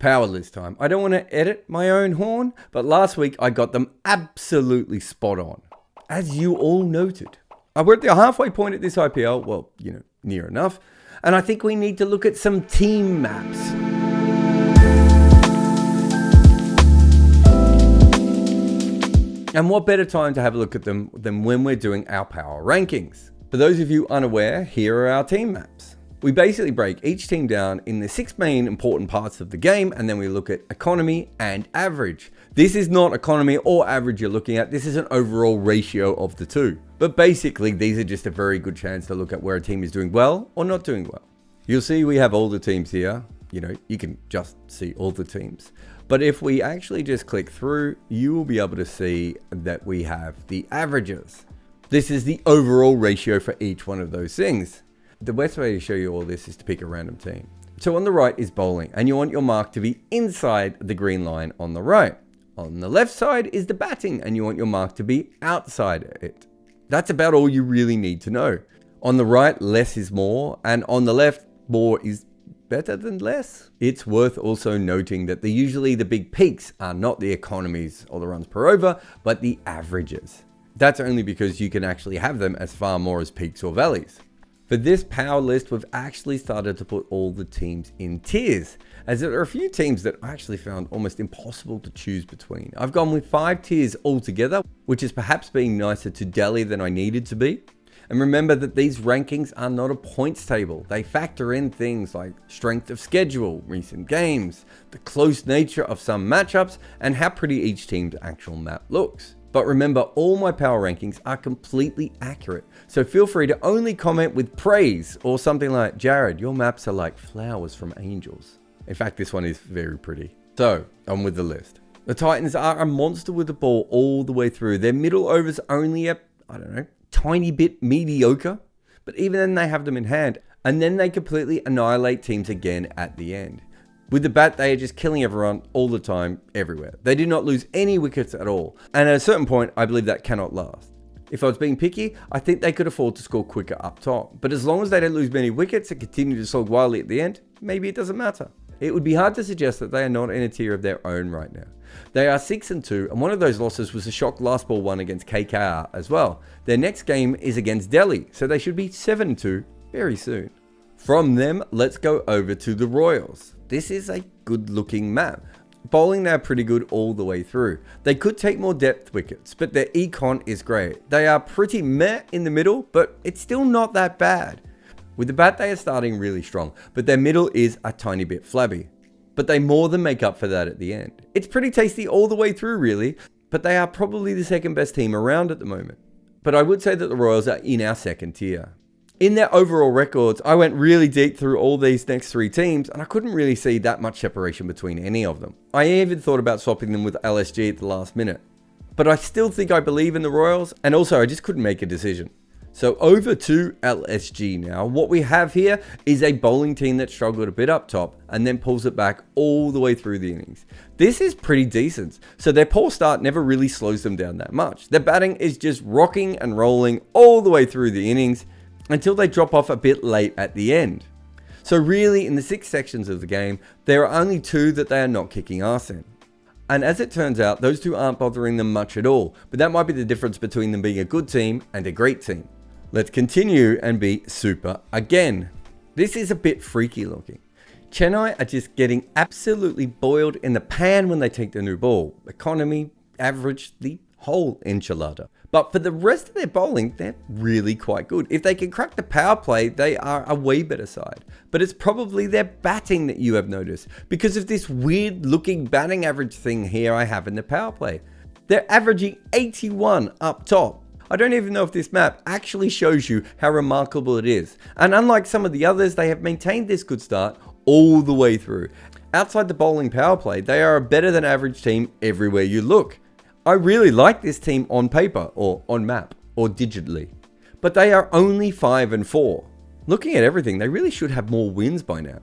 Power list time. I don't want to edit my own horn, but last week I got them absolutely spot on, as you all noted. I we're at the halfway point at this IPL, well, you know, near enough, and I think we need to look at some team maps. And what better time to have a look at them than when we're doing our power rankings? For those of you unaware, here are our team maps. We basically break each team down in the six main important parts of the game and then we look at economy and average. This is not economy or average you're looking at, this is an overall ratio of the two. But basically these are just a very good chance to look at where a team is doing well or not doing well. You'll see we have all the teams here, you know, you can just see all the teams. But if we actually just click through, you will be able to see that we have the averages. This is the overall ratio for each one of those things. The best way to show you all this is to pick a random team. So on the right is bowling, and you want your mark to be inside the green line on the right. On the left side is the batting, and you want your mark to be outside it. That's about all you really need to know. On the right, less is more, and on the left, more is better than less. It's worth also noting that the, usually the big peaks are not the economies or the runs per over, but the averages. That's only because you can actually have them as far more as peaks or valleys. For this power list, we've actually started to put all the teams in tiers, as there are a few teams that I actually found almost impossible to choose between. I've gone with five tiers altogether, which is perhaps being nicer to Delhi than I needed to be. And remember that these rankings are not a points table. They factor in things like strength of schedule, recent games, the close nature of some matchups, and how pretty each team's actual map looks. But remember, all my power rankings are completely accurate, so feel free to only comment with praise or something like, Jared, your maps are like flowers from angels. In fact, this one is very pretty. So, on with the list. The Titans are a monster with the ball all the way through. Their middle overs only a, I don't know, tiny bit mediocre, but even then they have them in hand. And then they completely annihilate teams again at the end. With the bat, they are just killing everyone all the time, everywhere. They do not lose any wickets at all. And at a certain point, I believe that cannot last. If I was being picky, I think they could afford to score quicker up top. But as long as they don't lose many wickets and continue to slog wildly at the end, maybe it doesn't matter. It would be hard to suggest that they are not in a tier of their own right now. They are 6 and 2, and one of those losses was a shock last ball one against KKR as well. Their next game is against Delhi, so they should be 7 and 2 very soon. From them, let's go over to the Royals. This is a good looking map. Bowling now pretty good all the way through. They could take more depth wickets, but their econ is great. They are pretty meh in the middle, but it's still not that bad. With the bat, they are starting really strong, but their middle is a tiny bit flabby. But they more than make up for that at the end. It's pretty tasty all the way through, really, but they are probably the second best team around at the moment. But I would say that the Royals are in our second tier in their overall records, I went really deep through all these next three teams and I couldn't really see that much separation between any of them. I even thought about swapping them with LSG at the last minute. But I still think I believe in the Royals and also I just couldn't make a decision. So over to LSG now. What we have here is a bowling team that struggled a bit up top and then pulls it back all the way through the innings. This is pretty decent. So their poor start never really slows them down that much. Their batting is just rocking and rolling all the way through the innings until they drop off a bit late at the end. So really, in the six sections of the game, there are only two that they are not kicking ass in. And as it turns out, those two aren't bothering them much at all, but that might be the difference between them being a good team and a great team. Let's continue and be super again. This is a bit freaky looking. Chennai are just getting absolutely boiled in the pan when they take the new ball. Economy, average, the whole enchilada. But for the rest of their bowling, they're really quite good. If they can crack the power play, they are a way better side. But it's probably their batting that you have noticed because of this weird looking batting average thing here I have in the power play. They're averaging 81 up top. I don't even know if this map actually shows you how remarkable it is. And unlike some of the others, they have maintained this good start all the way through. Outside the bowling power play, they are a better than average team everywhere you look. I really like this team on paper or on map or digitally, but they are only 5 and 4. Looking at everything, they really should have more wins by now.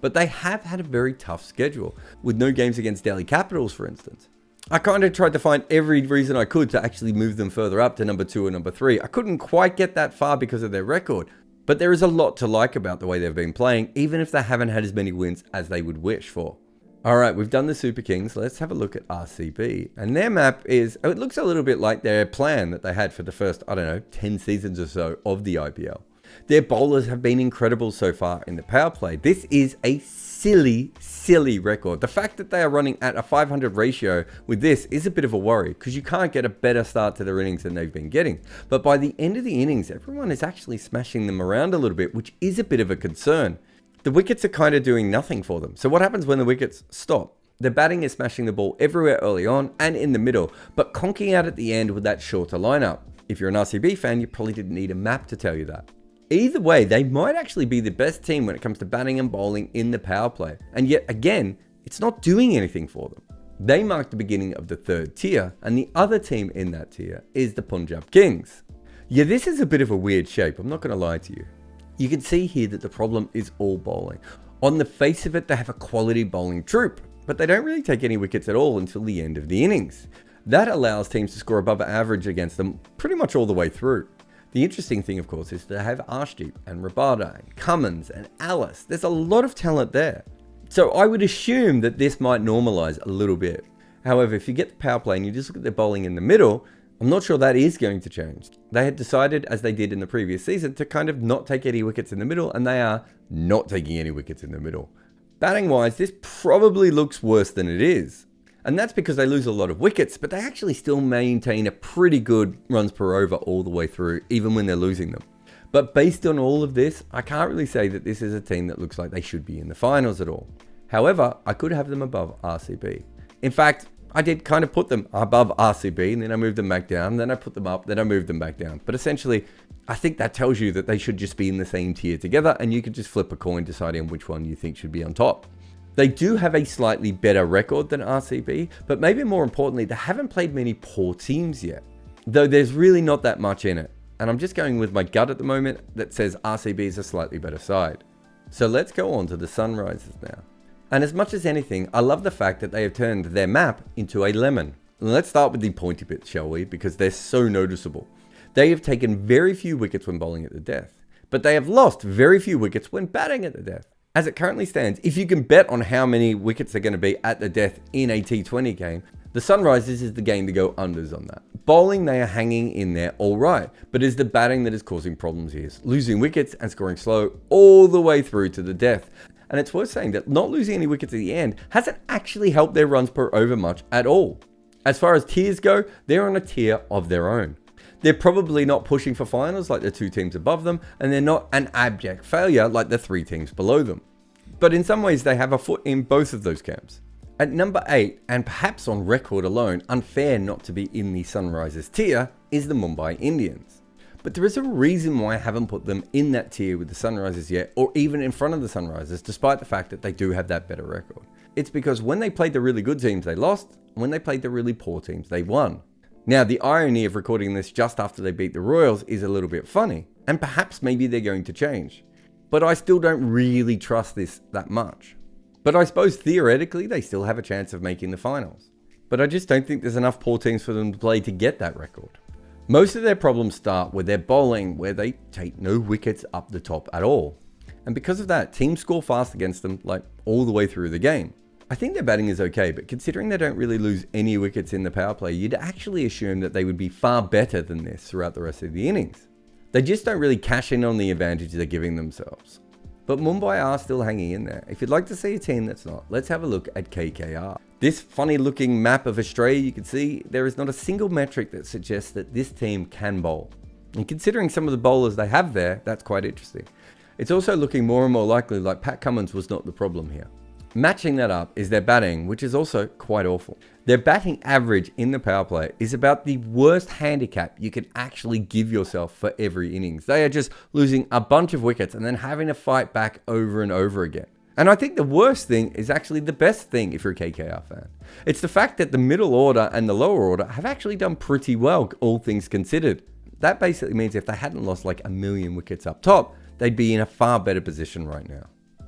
But they have had a very tough schedule, with no games against Delhi Capitals, for instance. I kind of tried to find every reason I could to actually move them further up to number 2 or number 3. I couldn't quite get that far because of their record, but there is a lot to like about the way they've been playing, even if they haven't had as many wins as they would wish for. All right, we've done the Super Kings. Let's have a look at RCB. And their map is, it looks a little bit like their plan that they had for the first, I don't know, 10 seasons or so of the IPL. Their bowlers have been incredible so far in the power play. This is a silly, silly record. The fact that they are running at a 500 ratio with this is a bit of a worry because you can't get a better start to their innings than they've been getting. But by the end of the innings, everyone is actually smashing them around a little bit, which is a bit of a concern the wickets are kind of doing nothing for them. So what happens when the wickets stop? The batting is smashing the ball everywhere early on and in the middle, but conking out at the end with that shorter lineup. If you're an RCB fan, you probably didn't need a map to tell you that. Either way, they might actually be the best team when it comes to batting and bowling in the power play. And yet again, it's not doing anything for them. They mark the beginning of the third tier, and the other team in that tier is the Punjab Kings. Yeah, this is a bit of a weird shape, I'm not going to lie to you. You can see here that the problem is all bowling. On the face of it, they have a quality bowling troop, but they don't really take any wickets at all until the end of the innings. That allows teams to score above average against them pretty much all the way through. The interesting thing, of course, is they have Arshdeep and Rabada and Cummins and Ellis. There's a lot of talent there. So I would assume that this might normalize a little bit. However, if you get the power play and you just look at their bowling in the middle, I'm not sure that is going to change. They had decided, as they did in the previous season, to kind of not take any wickets in the middle, and they are not taking any wickets in the middle. Batting wise, this probably looks worse than it is. And that's because they lose a lot of wickets, but they actually still maintain a pretty good runs per over all the way through, even when they're losing them. But based on all of this, I can't really say that this is a team that looks like they should be in the finals at all. However, I could have them above RCB. In fact, I did kind of put them above RCB and then I moved them back down. Then I put them up, then I moved them back down. But essentially, I think that tells you that they should just be in the same tier together and you could just flip a coin deciding which one you think should be on top. They do have a slightly better record than RCB, but maybe more importantly, they haven't played many poor teams yet. Though there's really not that much in it. And I'm just going with my gut at the moment that says RCB is a slightly better side. So let's go on to the Sunrisers now. And as much as anything, I love the fact that they have turned their map into a lemon. Let's start with the pointy bits, shall we? Because they're so noticeable. They have taken very few wickets when bowling at the death, but they have lost very few wickets when batting at the death. As it currently stands, if you can bet on how many wickets are going to be at the death in a T20 game, the Sunrisers is the game to go unders on that. Bowling, they are hanging in there all right, but it's the batting that is causing problems here. Losing wickets and scoring slow all the way through to the death. And it's worth saying that not losing any wickets at the end hasn't actually helped their runs per over much at all. As far as tiers go, they're on a tier of their own. They're probably not pushing for finals like the two teams above them, and they're not an abject failure like the three teams below them. But in some ways, they have a foot in both of those camps. At number 8, and perhaps on record alone, unfair not to be in the Sunrisers tier, is the Mumbai Indians. But there is a reason why I haven't put them in that tier with the Sunrisers yet, or even in front of the Sunrisers, despite the fact that they do have that better record. It's because when they played the really good teams, they lost. And when they played the really poor teams, they won. Now, the irony of recording this just after they beat the Royals is a little bit funny, and perhaps maybe they're going to change. But I still don't really trust this that much. But I suppose theoretically, they still have a chance of making the finals. But I just don't think there's enough poor teams for them to play to get that record. Most of their problems start with their bowling, where they take no wickets up the top at all. And because of that, teams score fast against them, like all the way through the game. I think their batting is okay, but considering they don't really lose any wickets in the power play, you'd actually assume that they would be far better than this throughout the rest of the innings. They just don't really cash in on the advantage they're giving themselves. But Mumbai are still hanging in there. If you'd like to see a team that's not, let's have a look at KKR. This funny looking map of Australia, you can see there is not a single metric that suggests that this team can bowl. And considering some of the bowlers they have there, that's quite interesting. It's also looking more and more likely like Pat Cummins was not the problem here. Matching that up is their batting, which is also quite awful. Their batting average in the power play is about the worst handicap you can actually give yourself for every innings. They are just losing a bunch of wickets and then having to fight back over and over again. And I think the worst thing is actually the best thing if you're a KKR fan. It's the fact that the middle order and the lower order have actually done pretty well, all things considered. That basically means if they hadn't lost like a million wickets up top, they'd be in a far better position right now.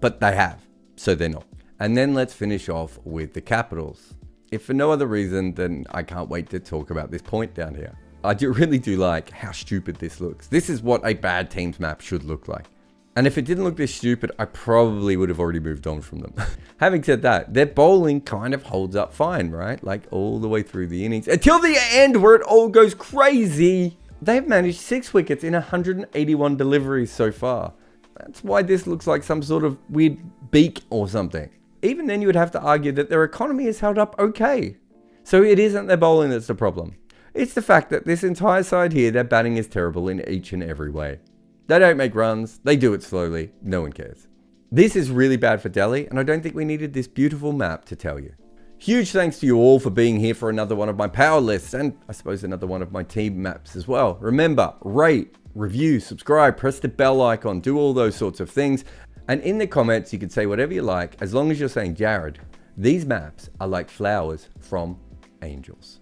But they have, so they're not. And then let's finish off with the Capitals. If for no other reason, then I can't wait to talk about this point down here. I do really do like how stupid this looks. This is what a bad team's map should look like. And if it didn't look this stupid, I probably would have already moved on from them. Having said that, their bowling kind of holds up fine, right? Like all the way through the innings until the end where it all goes crazy. They've managed six wickets in 181 deliveries so far. That's why this looks like some sort of weird beak or something. Even then, you would have to argue that their economy is held up okay. So it isn't their bowling that's the problem. It's the fact that this entire side here, their batting is terrible in each and every way. They don't make runs, they do it slowly, no one cares. This is really bad for Delhi, and I don't think we needed this beautiful map to tell you. Huge thanks to you all for being here for another one of my power lists, and I suppose another one of my team maps as well. Remember, rate, review, subscribe, press the bell icon, do all those sorts of things. And in the comments, you can say whatever you like, as long as you're saying, Jared, these maps are like flowers from angels.